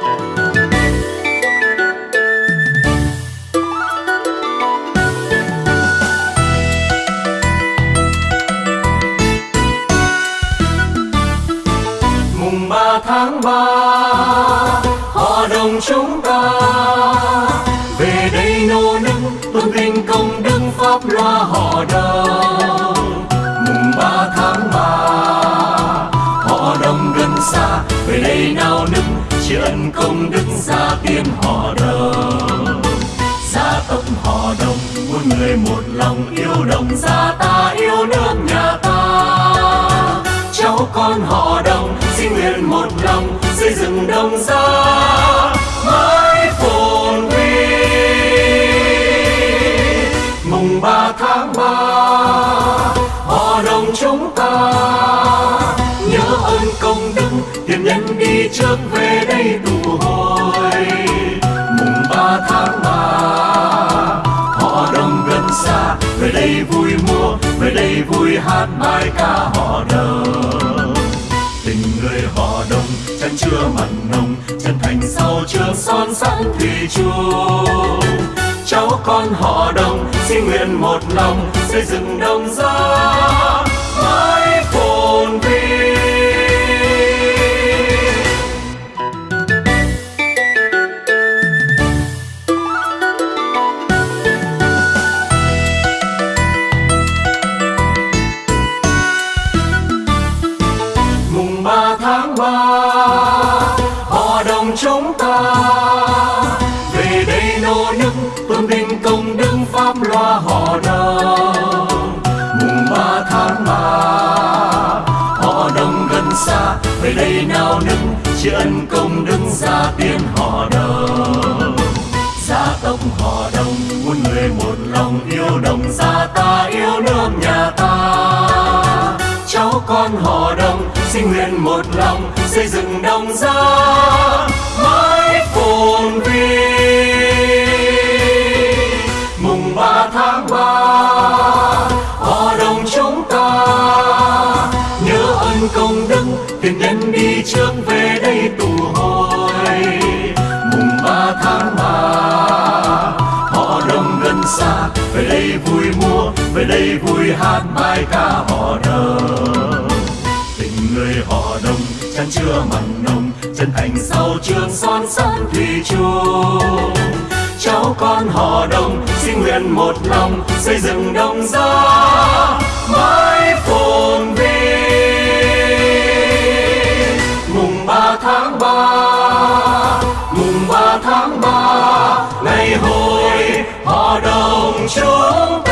mùng ba tháng ba, họ đồng chúng ta. Về đây nô nức, tôn vinh công đức pháp loa họ đồng. Mùng ba tháng ba, họ đồng gần xa. Về đây nào nức tri ân công đức gia tiên họ đồng gia tộc họ đồng, muôn người một lòng yêu đồng. Gia ta yêu nước nhà ta. Cháu con họ đồng xin nguyện một lòng xây dựng đồng gia. Mãi phồn vinh. Mùng ba tháng ba, họ đồng chúng ta. Nhớ ơn công đức, tiền nhân đi trước về vui hát bài ca họ đồng tình người họ đồng chân chưa mặn nồng, chân thành sau trường son sắt thủy chung. Cháu con họ đồng xin nguyện một lòng xây dựng đồng gia chúng ta. Về đây nô nức, tôn vinh công đức pháp loa họ đồng mùng ba tháng ba, họ đồng gần xa. Về đây nào nức, tri ân công đức gia tiên họ đồng gia tộc họ đồng, muôn người một lòng yêu đồng, gia sinh xin nguyện một lòng, xây dựng đồng gia mãi phồn vinh. Mùng ba tháng ba họ đồng chúng ta, nhớ ơn công đức tiền nhân đi trước về đây tụ hội. Mùng ba tháng ba họ đồng gần xa, về đây vui mua về đây vui hát bài ca họ đồng chân chưa mặn nồng, chân thành sau trường son sơn thủy chung. Cháu con họ đồng, xin nguyện một lòng xây dựng đồng gia mãi phồn vinh. Mùng ba tháng ba, mùng ba tháng ba, ngày hội họ đồng chúng ta